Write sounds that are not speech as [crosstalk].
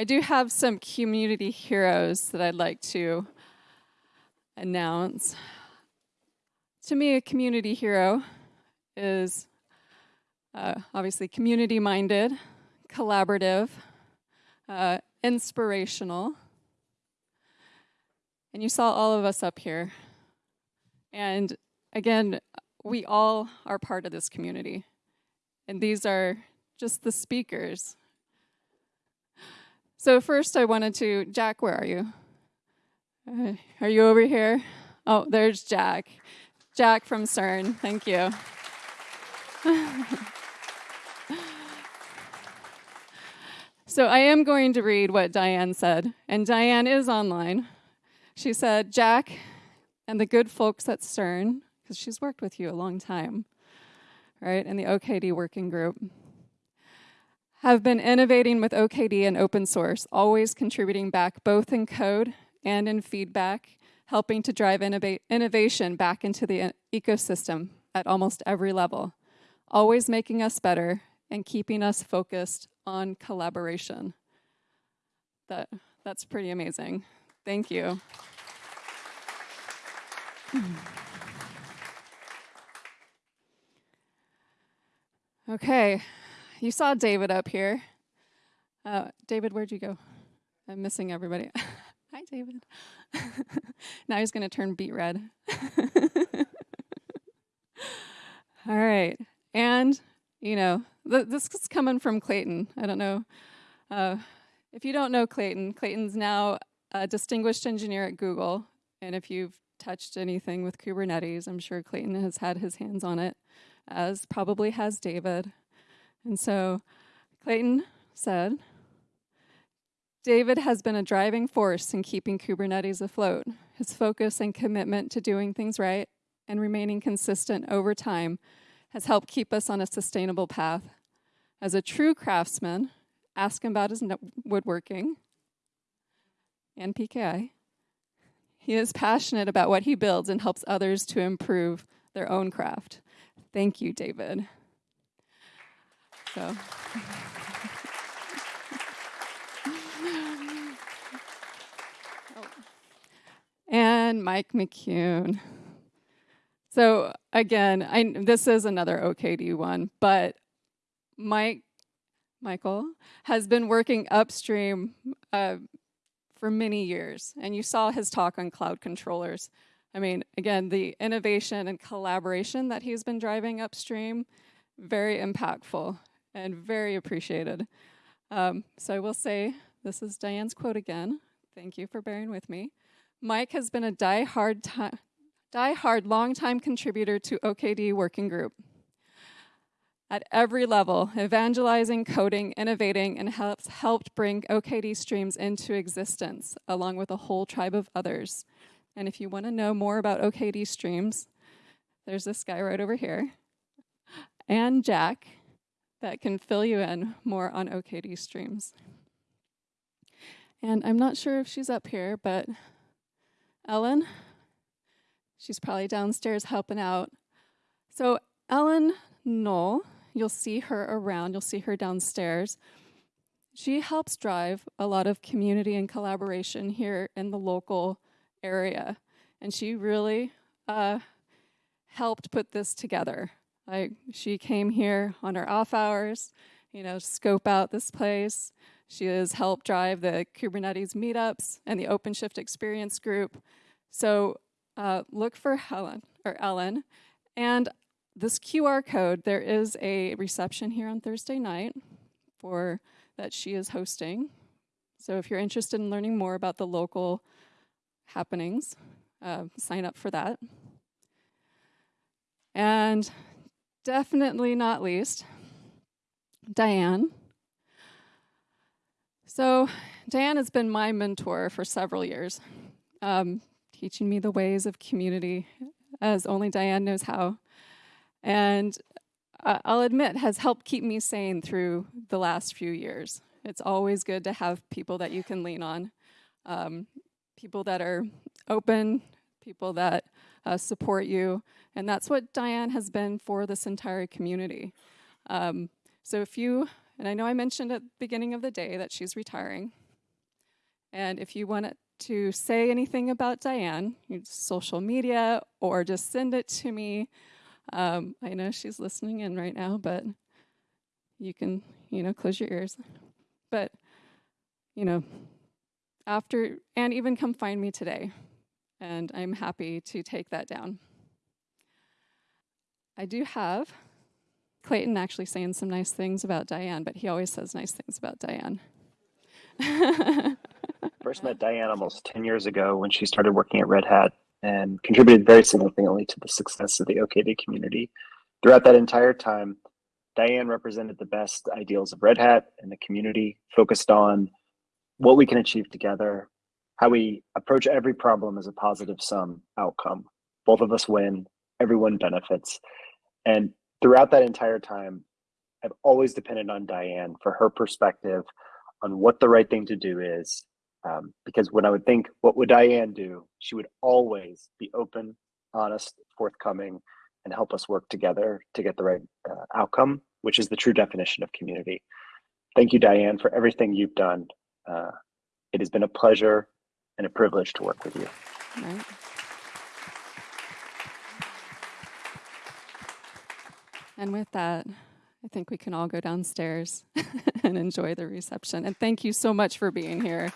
I do have some community heroes that I'd like to announce. To me, a community hero is uh, obviously community minded, collaborative, uh, inspirational. And you saw all of us up here. And again, we all are part of this community. And these are just the speakers. So first I wanted to, Jack, where are you? Uh, are you over here? Oh, there's Jack. Jack from CERN, thank you. [laughs] so I am going to read what Diane said, and Diane is online. She said, Jack and the good folks at CERN, because she's worked with you a long time, right, in the OKD working group, have been innovating with OKD and open source, always contributing back both in code and in feedback, helping to drive innovation back into the ecosystem at almost every level, always making us better and keeping us focused on collaboration. That, that's pretty amazing. Thank you. Okay, you saw David up here. Uh, David, where'd you go? I'm missing everybody. [laughs] Hi, David. [laughs] now he's going to turn beet red. [laughs] All right. And, you know, th this is coming from Clayton. I don't know. Uh, if you don't know Clayton, Clayton's now a distinguished engineer at Google. And if you've touched anything with Kubernetes, I'm sure Clayton has had his hands on it, as probably has David. And so Clayton said, David has been a driving force in keeping Kubernetes afloat. His focus and commitment to doing things right and remaining consistent over time has helped keep us on a sustainable path. As a true craftsman, ask him about his woodworking and PKI. He is passionate about what he builds and helps others to improve their own craft. Thank you, David. So. and Mike McCune. So again, I, this is another OKD one, but Mike, Michael has been working upstream uh, for many years, and you saw his talk on cloud controllers. I mean, again, the innovation and collaboration that he's been driving upstream, very impactful and very appreciated. Um, so I will say, this is Diane's quote again. Thank you for bearing with me. Mike has been a die-hard, die-hard long-time contributor to OKD Working Group. At every level, evangelizing, coding, innovating, and helps helped bring OKD streams into existence, along with a whole tribe of others. And if you want to know more about OKD streams, there's this guy right over here, and Jack, that can fill you in more on OKD streams. And I'm not sure if she's up here, but Ellen, she's probably downstairs helping out. So Ellen Knoll, you'll see her around, you'll see her downstairs. She helps drive a lot of community and collaboration here in the local area. And she really uh, helped put this together. Like she came here on her off hours, you know, scope out this place. She has helped drive the Kubernetes meetups and the OpenShift experience group. So uh, look for Helen or Ellen. And this QR code, there is a reception here on Thursday night for that she is hosting. So if you're interested in learning more about the local happenings, uh, sign up for that. And definitely not least, Diane. So Diane has been my mentor for several years, um, teaching me the ways of community as only Diane knows how. And uh, I'll admit, has helped keep me sane through the last few years. It's always good to have people that you can lean on, um, people that are open, people that uh, support you. And that's what Diane has been for this entire community. Um, so if you, and I know I mentioned at the beginning of the day that she's retiring, And if you want to say anything about Diane, social media, or just send it to me. Um, I know she's listening in right now, but you can, you know, close your ears. But, you know, after, and even come find me today. And I'm happy to take that down. I do have Clayton actually saying some nice things about Diane, but he always says nice things about Diane. [laughs] First met Diane almost 10 years ago when she started working at Red Hat and contributed very significantly to the success of the OKD community. Throughout that entire time, Diane represented the best ideals of Red Hat and the community, focused on what we can achieve together, how we approach every problem as a positive sum outcome. Both of us win, everyone benefits. And throughout that entire time, I've always depended on Diane for her perspective on what the right thing to do is. Um, because when I would think, what would Diane do? She would always be open, honest, forthcoming, and help us work together to get the right uh, outcome, which is the true definition of community. Thank you, Diane, for everything you've done. Uh, it has been a pleasure and a privilege to work with you. Right. And with that, I think we can all go downstairs [laughs] and enjoy the reception. And thank you so much for being here.